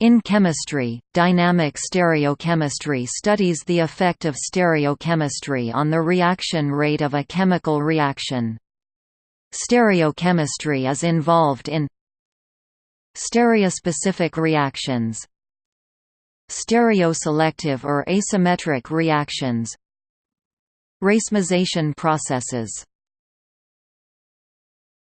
In chemistry, dynamic stereochemistry studies the effect of stereochemistry on the reaction rate of a chemical reaction. Stereochemistry is involved in Stereospecific reactions Stereoselective or asymmetric reactions Racemization processes